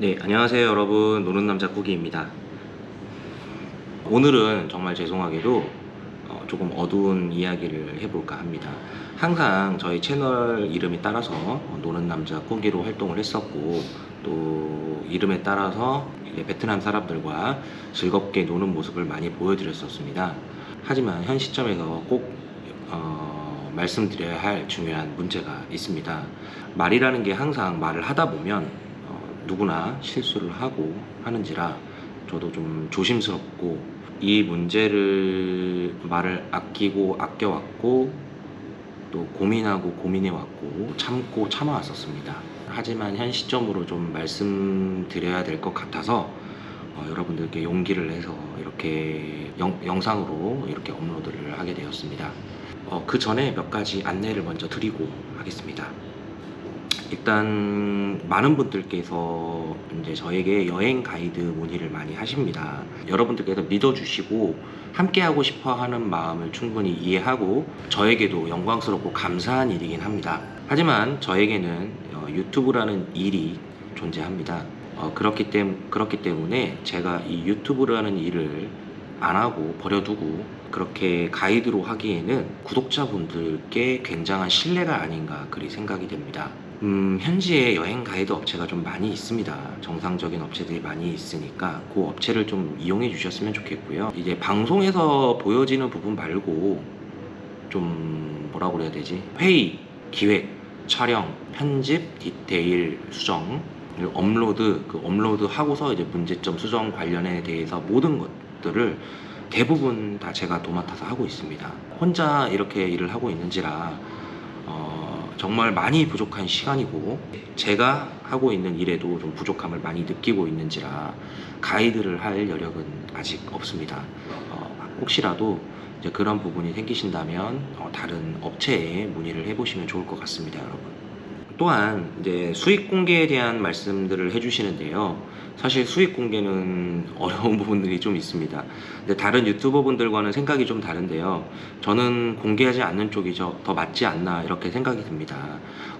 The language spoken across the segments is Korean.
네, 안녕하세요 여러분. 노는 남자 꾸기입니다. 오늘은 정말 죄송하게도 어, 조금 어두운 이야기를 해볼까 합니다. 항상 저희 채널 이름에 따라서 어, 노는 남자 꾸기로 활동을 했었고 또 이름에 따라서 베트남 사람들과 즐겁게 노는 모습을 많이 보여드렸었습니다. 하지만 현 시점에서 꼭 어, 말씀드려야 할 중요한 문제가 있습니다. 말이라는 게 항상 말을 하다 보면 어, 누구나 실수를 하고 하는지라 저도 좀 조심스럽고 이 문제를 말을 아끼고 아껴왔고 또 고민하고 고민해왔고 참고 참아왔었습니다. 하지만 현 시점으로 좀 말씀드려야 될 것 같아서 어, 여러분들께 용기를 내서 이렇게 영, 영상으로 이렇게 업로드를 하게 되었습니다. 어, 그 전에 몇 가지 안내를 먼저 드리고 하겠습니다. 일단 많은 분들께서 이제 저에게 여행 가이드 문의를 많이 하십니다. 여러분들께서 믿어주시고 함께 하고 싶어 하는 마음을 충분히 이해하고 저에게도 영광스럽고 감사한 일이긴 합니다. 하지만 저에게는 어, 유튜브라는 일이 존재합니다. 어, 그렇기, 때문, 그렇기 때문에 제가 이 유튜브라는 일을 안 하고 버려두고 그렇게 가이드로 하기에는 구독자분들께 굉장한 신뢰가 아닌가 그리 생각이 됩니다. 음, 현지에 여행 가이드 업체가 좀 많이 있습니다. 정상적인 업체들이 많이 있으니까 그 업체를 좀 이용해 주셨으면 좋겠고요. 이제 방송에서 보여지는 부분 말고 좀 뭐라고 그래야 되지? 회의, 기획, 촬영, 편집, 디테일, 수정, 업로드, 그 업로드 하고서 이제 문제점 수정 관련에 대해서 모든 것들을 대부분 다 제가 도맡아서 하고 있습니다. 혼자 이렇게 일을 하고 있는지라 어, 정말 많이 부족한 시간이고 제가 하고 있는 일에도 좀 부족함을 많이 느끼고 있는지라 가이드를 할 여력은 아직 없습니다. 어, 혹시라도 그런 부분이 생기신다면 어, 다른 업체에 문의를 해보시면 좋을 것 같습니다, 여러분. 또한 이제 수익 공개에 대한 말씀들을 해주시는데요. 사실 수익 공개는 어려운 부분들이 좀 있습니다. 근데 다른 유튜버 분들과는 생각이 좀 다른데요. 저는 공개하지 않는 쪽이 저- 더 맞지 않나 이렇게 생각이 듭니다.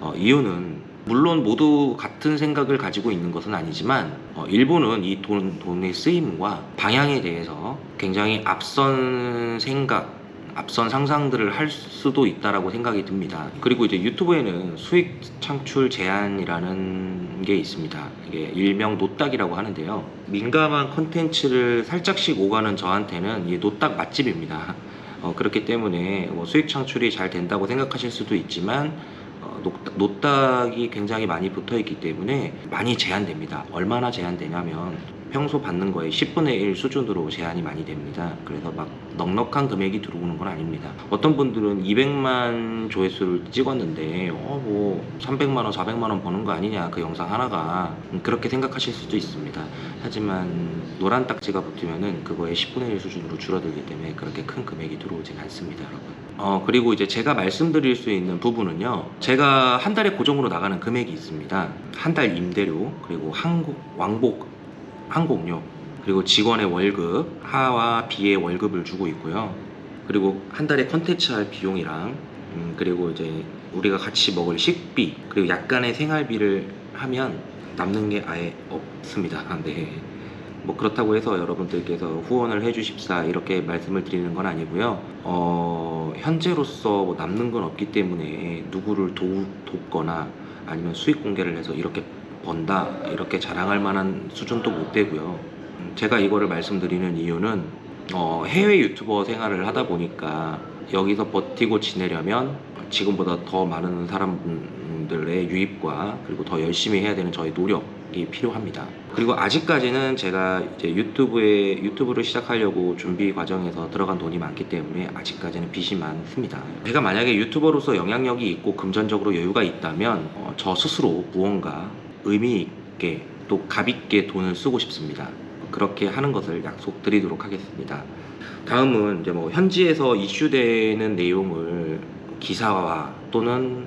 어, 이유는 물론 모두 같은 생각을 가지고 있는 것은 아니지만 어, 일부는 이 돈, 돈의 쓰임과 방향에 대해서 굉장히 앞선 생각 앞선 상상들을 할 수도 있다라고 생각이 듭니다. 그리고 이제 유튜브에는 수익 창출 제한이라는 게 있습니다. 이게 일명 노딱이라고 하는데요. 민감한 컨텐츠를 살짝씩 오가는 저한테는 이 노딱 맛집입니다. 어, 그렇기 때문에 뭐 수익 창출이 잘 된다고 생각하실 수도 있지만 어, 노딱, 노딱이 굉장히 많이 붙어 있기 때문에 많이 제한됩니다. 얼마나 제한되냐면 평소 받는 거에 10분의 1 수준으로 제한이 많이 됩니다. 그래서 막 넉넉한 금액이 들어오는 건 아닙니다. 어떤 분들은 200만 조회수를 찍었는데 어 뭐 300만 원, 400만 원 버는 거 아니냐 그 영상 하나가 음, 그렇게 생각하실 수도 있습니다. 하지만 노란 딱지가 붙으면은 그거의 10분의 1 수준으로 줄어들기 때문에 그렇게 큰 금액이 들어오진 않습니다, 여러분. 어 그리고 이제 제가 말씀드릴 수 있는 부분은요. 제가 한 달에 고정으로 나가는 금액이 있습니다. 한 달 임대료 그리고 한국 왕복 항공료 그리고 직원의 월급 하와 비의 월급을 주고 있고요 그리고 한 달에 컨텐츠 할 비용이랑 음, 그리고 이제 우리가 같이 먹을 식비 그리고 약간의 생활비를 하면 남는 게 아예 없습니다 네. 뭐 그렇다고 해서 여러분들께서 후원을 해주십사 이렇게 말씀을 드리는 건 아니고요 어, 현재로서 뭐 남는 건 없기 때문에 누구를 도, 돕거나 아니면 수익 공개를 해서 이렇게 번다 이렇게 자랑할 만한 수준도 못 되고요. 음, 제가 이거를 말씀드리는 이유는 어, 해외 유튜버 생활을 하다 보니까 여기서 버티고 지내려면 지금보다 더 많은 사람들의 유입과 그리고 더 열심히 해야 되는 저의 노력이 필요합니다. 그리고 아직까지는 제가 이제 유튜브에 유튜브를 시작하려고 준비 과정에서 들어간 돈이 많기 때문에 아직까지는 빚이 많습니다. 제가 만약에 유튜버로서 영향력이 있고 금전적으로 여유가 있다면 어, 저 스스로 무언가 의미 있게 또 값있게 돈을 쓰고 싶습니다. 그렇게 하는 것을 약속드리도록 하겠습니다. 다음은 이제 뭐 현지에서 이슈되는 내용을 기사화 또는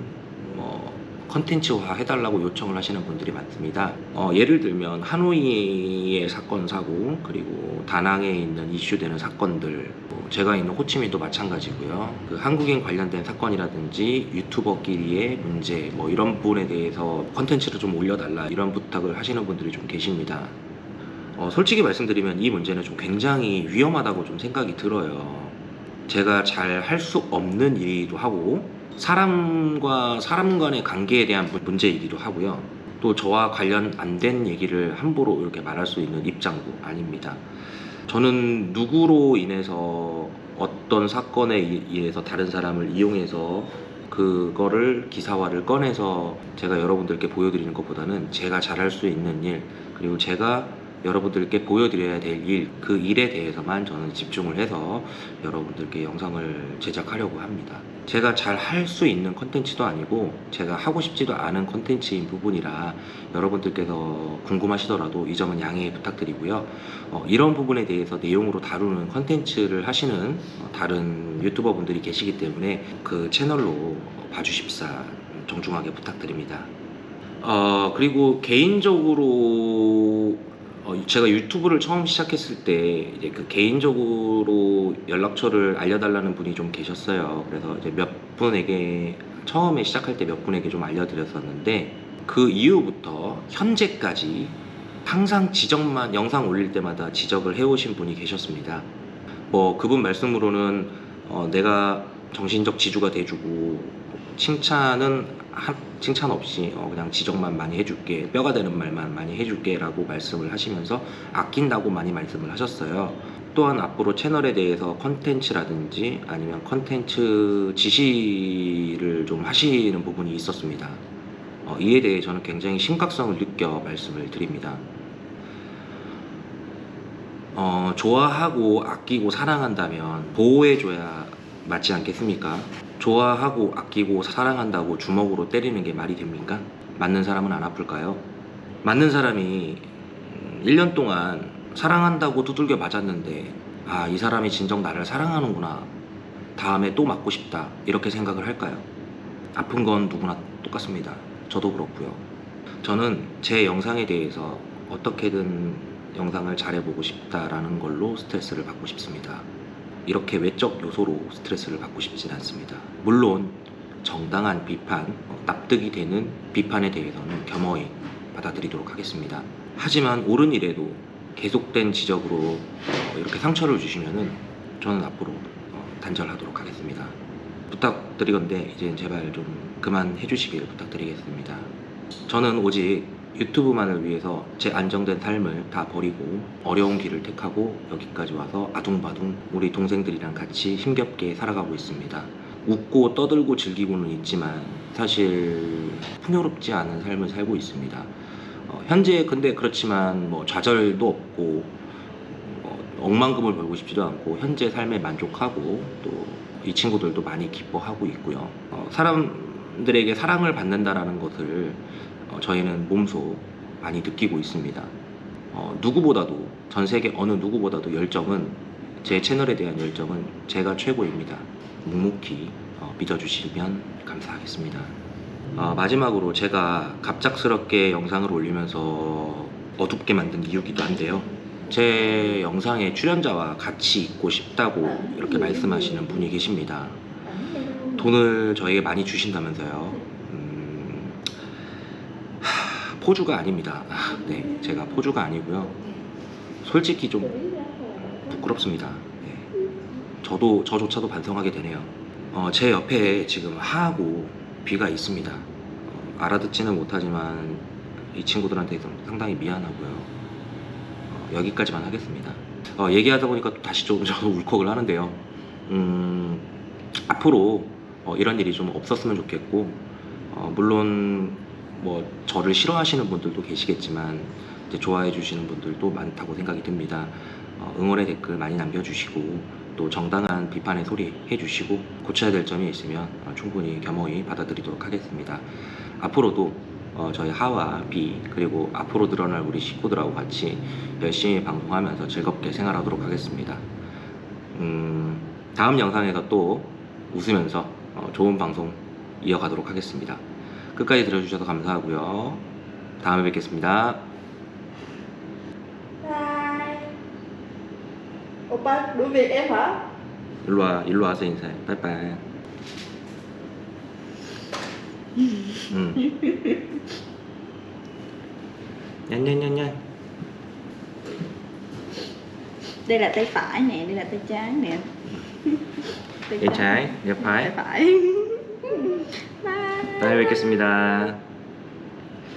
뭐 컨텐츠화 해달라고 요청을 하시는 분들이 많습니다. 어, 예를 들면 하노이의 사건 사고 그리고 다낭에 있는 이슈되는 사건들 뭐 제가 있는 호치민도 마찬가지고요. 그 한국인 관련된 사건이라든지 유튜버끼리의 문제 뭐 이런 부분에 대해서 컨텐츠를 좀 올려달라 이런 부탁을 하시는 분들이 좀 계십니다. 어, 솔직히 말씀드리면 이 문제는 좀 굉장히 위험하다고 좀 생각이 들어요. 제가 잘 할 수 없는 일이기도 하고 사람과 사람 간의 관계에 대한 문- 문제이기도 하고요. 또 저와 관련 안 된 얘기를 함부로 이렇게 말할 수 있는 입장도 아닙니다. 저는 누구로 인해서 어떤 사건에 의- 의해서 다른 사람을 이용해서 그거를 기사화를 꺼내서 제가 여러분들께 보여드리는 것보다는 제가 잘할 수 있는 일 그리고 제가 여러분들께 보여드려야 될 일, 그 일에 대해서만 저는 집중을 해서 여러분들께 영상을 제작하려고 합니다. 제가 잘 할 수 있는 컨텐츠도 아니고 제가 하고 싶지도 않은 컨텐츠인 부분이라 여러분들께서 궁금하시더라도 이 점은 양해 부탁드리고요. 어, 이런 부분에 대해서 내용으로 다루는 컨텐츠를 하시는 어, 다른 유튜버 분들이 계시기 때문에 그 채널로 봐주십사 정중하게 부탁드립니다. 어, 그리고 개인적으로 어, 제가 유튜브를 처음 시작했을 때 이제 그 개인적으로 연락처를 알려달라는 분이 좀 계셨어요. 그래서 이제 몇 분에게 처음에 시작할 때 몇 분에게 좀 알려드렸었는데 그 이후부터 현재까지 항상 지적만 영상 올릴 때마다 지적을 해오신 분이 계셨습니다. 뭐 그분 말씀으로는 어, 내가 정신적 지주가 돼주고 칭찬은 한, 칭찬 없이 어, 그냥 지적만 많이 해줄게 뼈가 되는 말만 많이 해줄게 라고 말씀을 하시면서 아낀다고 많이 말씀을 하셨어요. 또한 앞으로 채널에 대해서 컨텐츠라든지 아니면 컨텐츠 지시를 좀 하시는 부분이 있었습니다. 어, 이에 대해 저는 굉장히 심각성을 느껴 말씀을 드립니다. 어, 좋아하고 아끼고 사랑한다면 보호해줘야 맞지 않겠습니까? 좋아하고 아끼고 사랑한다고 주먹으로 때리는 게 말이 됩니까? 맞는 사람은 안 아플까요? 맞는 사람이 음, 1년 동안 사랑한다고 두들겨 맞았는데 아, 이 사람이 진정 나를 사랑하는구나. 다음에 또 맞고 싶다. 이렇게 생각을 할까요? 아픈 건 누구나 똑같습니다. 저도 그렇고요. 저는 제 영상에 대해서 어떻게든 영상을 잘해보고 싶다라는 걸로 스트레스를 받고 싶습니다. 이렇게 외적 요소로 스트레스를 받고 싶진 않습니다. 물론 정당한 비판, 어, 납득이 되는 비판에 대해서는 겸허히 받아들이도록 하겠습니다. 하지만 옳은 일에도 계속된 지적으로 어, 이렇게 상처를 주시면은 저는 앞으로 어, 단절하도록 하겠습니다. 부탁드리건데 이제 제발 좀 그만 해 주시길 부탁드리겠습니다. 저는 오직 유튜브만을 위해서 제 안정된 삶을 다 버리고 어려운 길을 택하고 여기까지 와서 아둥바둥 우리 동생들이랑 같이 힘겹게 살아가고 있습니다. 웃고 떠들고 즐기고는 있지만 사실 풍요롭지 않은 삶을 살고 있습니다. 어, 현재 근데 그렇지만 뭐 좌절도 없고 어, 억만금을 벌고 싶지도 않고 현재 삶에 만족하고 또 이 친구들도 많이 기뻐하고 있고요. 어, 사람들에게 사랑을 받는다라는 것을 어, 저희는 몸소 많이 느끼고 있습니다. 어, 누구보다도 전 세계 어느 누구보다도 열정은 제 채널에 대한 열정은 제가 최고입니다. 묵묵히 어, 믿어주시면 감사하겠습니다. 어, 마지막으로 제가 갑작스럽게 영상을 올리면서 어둡게 만든 이유기도 한데요. 제 영상에 출연자와 같이 있고 싶다고 이렇게 말씀하시는 분이 계십니다. 돈을 저에게 많이 주신다면서요. 포주가 아닙니다. 아, 네, 제가 포주가 아니고요. 솔직히 좀 부끄럽습니다. 네. 저도 저조차도 반성하게 되네요. 어, 제 옆에 지금 하하고 비가 있습니다. 어, 알아듣지는 못하지만 이 친구들한테 좀 상당히 미안하고요. 어, 여기까지만 하겠습니다. 어, 얘기하다 보니까 또 다시 좀 저도 울컥을 하는데요. 음, 앞으로 어, 이런 일이 좀 없었으면 좋겠고 어, 물론 뭐 저를 싫어하시는 분들도 계시겠지만 좋아해 주시는 분들도 많다고 생각이 듭니다. 어, 응원의 댓글 많이 남겨주시고 또 정당한 비판의 소리 해주시고 고쳐야 될 점이 있으면 어, 충분히 겸허히 받아들이도록 하겠습니다. 앞으로도 어, 저희 하와 비 그리고 앞으로 늘어날 우리 식구들하고 같이 열심히 방송하면서 즐겁게 생활하도록 하겠습니다. 음, 다음 영상에서 또 웃으면서 어, 좋은 방송 이어가도록 하겠습니다. 끝까지 들어주셔서 감사하고요. 다음에 뵙겠습니다. Đuổi việc em hả? 일로 와, 일로 와서 인사해. 빠이빠이. 응. 냔냔냔냔. Đây là tay phải nè, đây là tay trái nè. Tay 내 trái, 내 Tay phải. phải. 다음에 뵙겠습니다.